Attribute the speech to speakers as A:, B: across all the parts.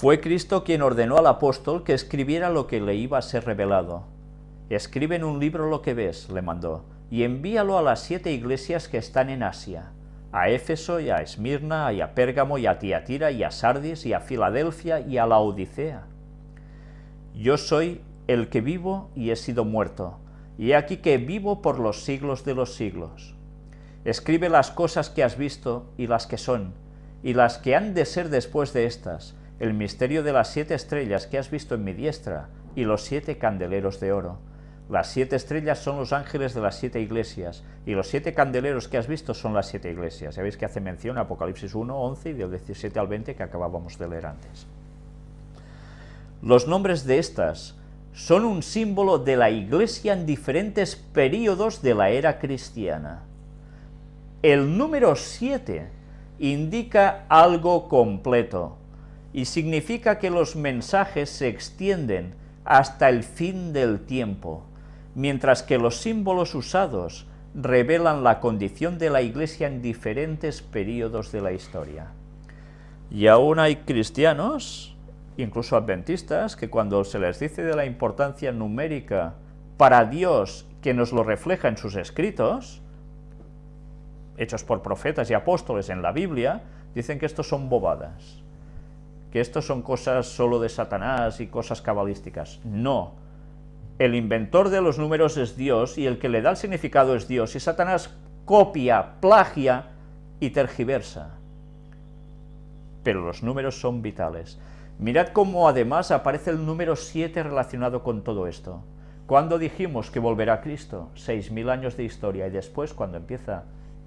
A: Fue Cristo quien ordenó al apóstol que escribiera lo que le iba a ser revelado. Escribe en un libro lo que ves, le mandó, y envíalo a las siete iglesias que están en Asia, a Éfeso y a Esmirna y a Pérgamo y a Tiatira y a Sardis y a Filadelfia y a la Odisea. Yo soy el que vivo y he sido muerto, y he aquí que vivo por los siglos de los siglos. Escribe las cosas que has visto y las que son, y las que han de ser después de estas, el misterio de las siete estrellas que has visto en mi diestra, y los siete candeleros de oro. Las siete estrellas son los ángeles de las siete iglesias, y los siete candeleros que has visto son las siete iglesias. Ya veis que hace mención Apocalipsis 1, 11 y del 17 al 20 que acabábamos de leer antes. Los nombres de estas son un símbolo de la iglesia en diferentes períodos de la era cristiana. El número 7 indica algo completo, y significa que los mensajes se extienden hasta el fin del tiempo, mientras que los símbolos usados revelan la condición de la Iglesia en diferentes periodos de la historia. Y aún hay cristianos, incluso adventistas, que cuando se les dice de la importancia numérica para Dios que nos lo refleja en sus escritos, hechos por profetas y apóstoles en la Biblia, dicen que estos son bobadas que esto son cosas solo de Satanás y cosas cabalísticas. No. El inventor de los números es Dios y el que le da el significado es Dios. Y Satanás copia, plagia y tergiversa. Pero los números son vitales. Mirad cómo además aparece el número 7 relacionado con todo esto. Cuando dijimos que volverá Cristo? 6.000 años de historia y después cuando empieza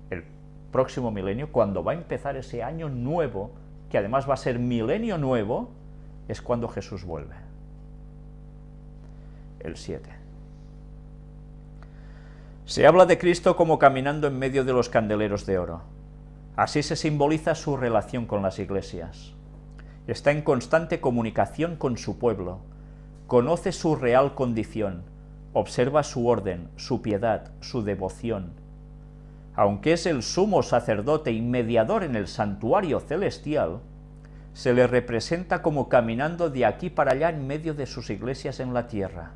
A: el próximo milenio, cuando va a empezar ese año nuevo, que además va a ser milenio nuevo, es cuando Jesús vuelve. El 7. Se habla de Cristo como caminando en medio de los candeleros de oro. Así se simboliza su relación con las iglesias. Está en constante comunicación con su pueblo, conoce su real condición, observa su orden, su piedad, su devoción, aunque es el sumo sacerdote y mediador en el santuario celestial, se le representa como caminando de aquí para allá en medio de sus iglesias en la tierra.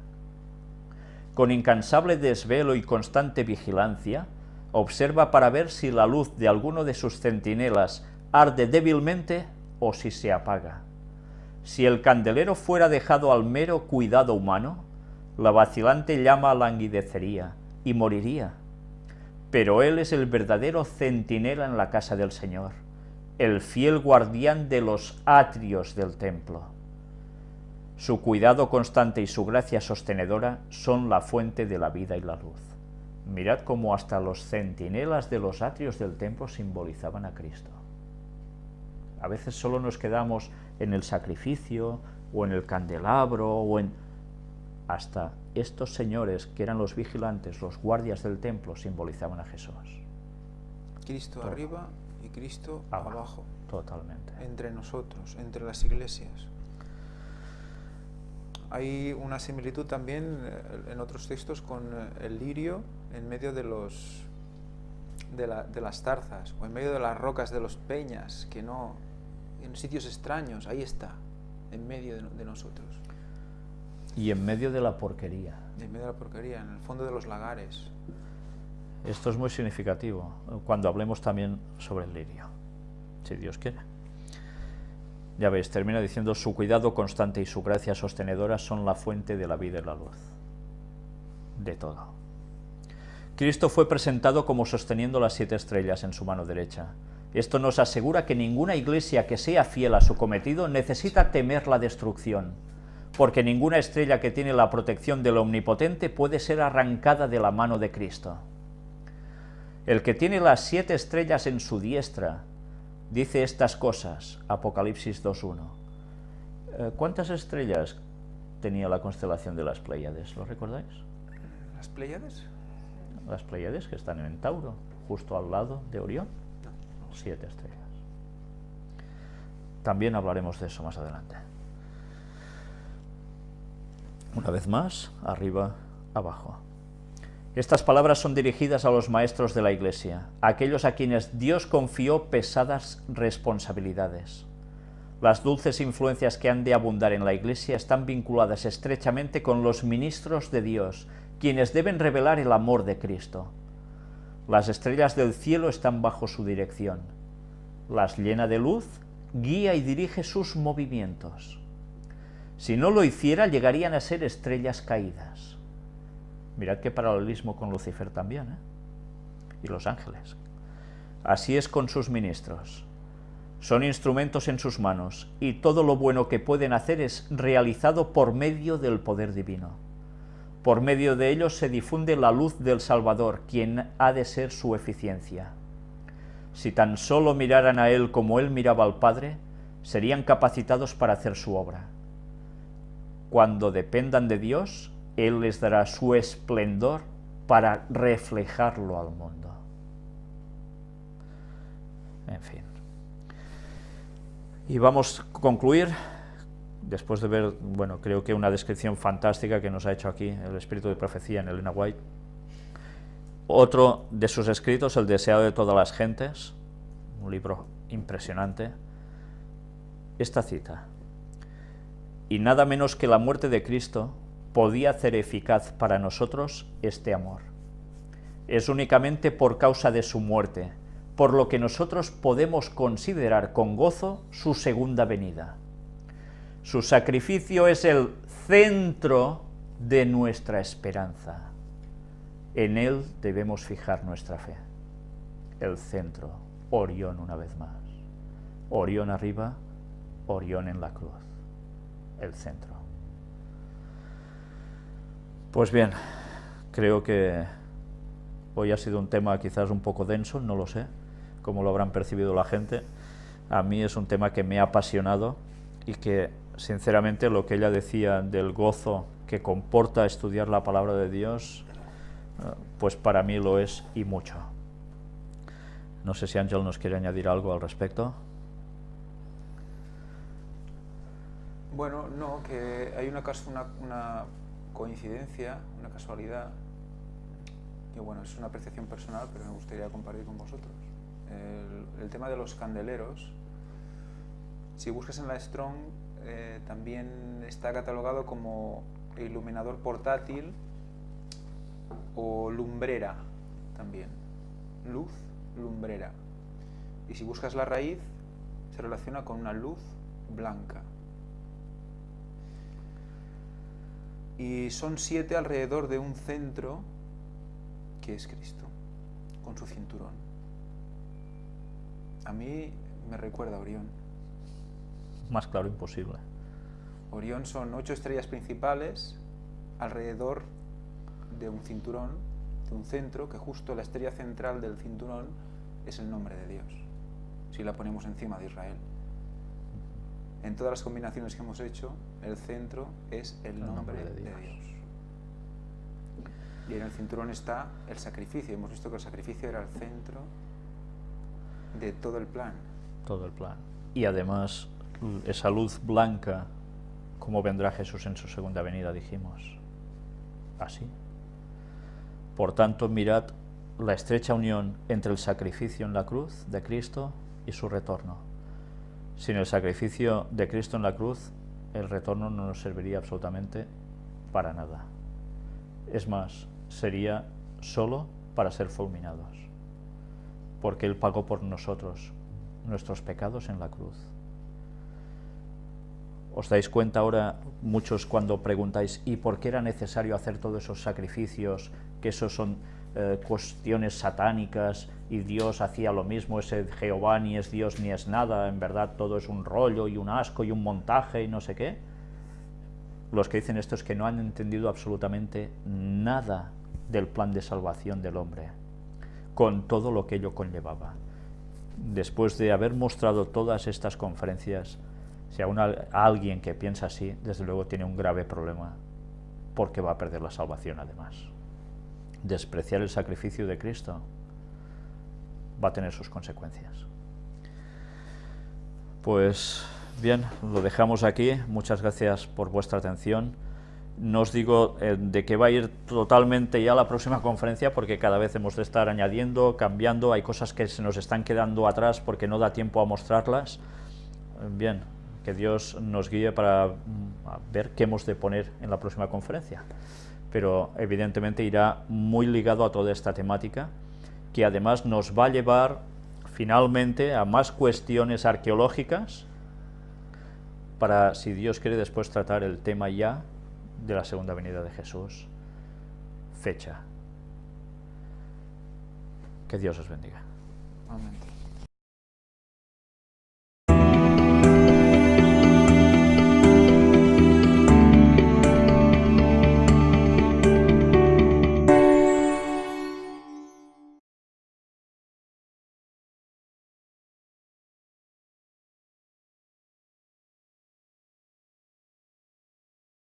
A: Con incansable desvelo y constante vigilancia, observa para ver si la luz de alguno de sus centinelas arde débilmente o si se apaga. Si el candelero fuera dejado al mero cuidado humano, la vacilante llama languidecería y moriría pero él es el verdadero centinela en la casa del Señor, el fiel guardián de los atrios del templo. Su cuidado constante y su gracia sostenedora son la fuente de la vida y la luz. Mirad cómo hasta los centinelas de los atrios del templo simbolizaban a Cristo. A veces solo nos quedamos en el sacrificio, o en el candelabro, o en hasta estos señores que eran los vigilantes, los guardias del templo, simbolizaban a Jesús.
B: Cristo arriba y Cristo abajo.
A: Totalmente.
B: Entre nosotros, entre las iglesias. Hay una similitud también eh, en otros textos con eh, el lirio en medio de los de, las tarzas o en medio de las rocas de los peñas, que no, en sitios extraños, ahí está, en medio de nosotros.
A: Y en medio de la porquería.
B: En medio de la porquería, en el fondo de los lagares.
A: Esto es muy significativo cuando hablemos también sobre el lirio, si Dios quiere. Ya veis, termina diciendo, su cuidado constante y su gracia sostenedora son la fuente de la vida y la luz. De todo. Cristo fue presentado como sosteniendo las siete estrellas en su mano derecha. Esto nos asegura que ninguna iglesia que sea fiel a su cometido necesita temer la destrucción porque ninguna estrella que tiene la protección del Omnipotente puede ser arrancada de la mano de Cristo. El que tiene las siete estrellas en su diestra, dice estas cosas, Apocalipsis 2.1. Eh, ¿Cuántas estrellas tenía la constelación de las Pléyades? ¿Lo recordáis?
B: ¿Las Pléyades?
A: Las Pléyades que están en Tauro, justo al lado de Orión. Siete estrellas. También hablaremos de eso más adelante. Una vez más, arriba, abajo. Estas palabras son dirigidas a los maestros de la Iglesia, a aquellos a quienes Dios confió pesadas responsabilidades. Las dulces influencias que han de abundar en la Iglesia están vinculadas estrechamente con los ministros de Dios, quienes deben revelar el amor de Cristo. Las estrellas del cielo están bajo su dirección. Las llena de luz, guía y dirige sus movimientos. Si no lo hiciera, llegarían a ser estrellas caídas. Mirad qué paralelismo con Lucifer también, ¿eh? Y los ángeles. Así es con sus ministros. Son instrumentos en sus manos, y todo lo bueno que pueden hacer es realizado por medio del poder divino. Por medio de ellos se difunde la luz del Salvador, quien ha de ser su eficiencia. Si tan solo miraran a Él como Él miraba al Padre, serían capacitados para hacer su obra. Cuando dependan de Dios, Él les dará su esplendor para reflejarlo al mundo. En fin. Y vamos a concluir, después de ver, bueno, creo que una descripción fantástica que nos ha hecho aquí el espíritu de profecía en Elena White. Otro de sus escritos, El deseado de todas las gentes, un libro impresionante. Esta cita. Y nada menos que la muerte de Cristo podía hacer eficaz para nosotros este amor. Es únicamente por causa de su muerte, por lo que nosotros podemos considerar con gozo su segunda venida. Su sacrificio es el centro de nuestra esperanza. En él debemos fijar nuestra fe. El centro, Orión una vez más. Orión arriba, Orión en la cruz. El centro. Pues bien, creo que hoy ha sido un tema quizás un poco denso, no lo sé, como lo habrán percibido la gente. A mí es un tema que me ha apasionado y que, sinceramente, lo que ella decía del gozo que comporta estudiar la palabra de Dios, eh, pues para mí lo es y mucho. No sé si Ángel nos quiere añadir algo al respecto.
B: Bueno, no, que hay una, una, coincidencia, una casualidad, que bueno, es una apreciación personal, pero me gustaría compartir con vosotros el, tema de los candeleros, si buscas en la Strong, eh, también está catalogado como iluminador portátil o lumbrera también. Luz, lumbrera. Y si buscas la raíz, se relaciona con una luz blanca. Y son siete alrededor de un centro que es Cristo, con su cinturón. A mí me recuerda a Orión.
A: Más claro imposible.
B: Orión son ocho estrellas principales alrededor de un cinturón, de un centro, que justo la estrella central del cinturón es el nombre de Dios, si la ponemos encima de Israel. En todas las combinaciones que hemos hecho, el centro es el, nombre, de, Dios. de Dios. Y en el cinturón está el sacrificio. Hemos visto que el sacrificio era el centro de todo el plan.
A: Todo el plan. Y además, esa luz blanca, como vendrá Jesús en su segunda venida, dijimos. Así. Por tanto, mirad la estrecha unión entre el sacrificio en la cruz de Cristo y su retorno. Sin el sacrificio de Cristo en la cruz, el retorno no nos serviría absolutamente para nada. Es más, sería solo para ser fulminados porque Él pagó por nosotros nuestros pecados en la cruz. ¿Os dais cuenta ahora, muchos cuando preguntáis, ¿y por qué era necesario hacer todos esos sacrificios? Que esos son eh, cuestiones satánicas y Dios hacía lo mismo, ese Jehová ni es Dios ni es nada, en verdad todo es un rollo y un asco y un montaje y no sé qué. Los que dicen esto es que no han entendido absolutamente nada del plan de salvación del hombre con todo lo que ello conllevaba. Después de haber mostrado todas estas conferencias, si aún alguien que piensa así, desde luego tiene un grave problema, porque va a perder la salvación además. Despreciar el sacrificio de Cristo va a tener sus consecuencias. Pues bien, lo dejamos aquí. Muchas gracias por vuestra atención. No os digo eh, de que va a ir totalmente ya la próxima conferencia porque cada vez hemos de estar añadiendo, cambiando, hay cosas que se nos están quedando atrás porque no da tiempo a mostrarlas. Bien, que Dios nos guíe para mm, ver qué hemos de poner en la próxima conferencia. Pero evidentemente irá muy ligado a toda esta temática, que además nos va a llevar finalmente a más cuestiones arqueológicas para, si Dios quiere, después tratar el tema ya de la segunda venida de Jesús. Fecha. Que Dios os bendiga.
B: Amén.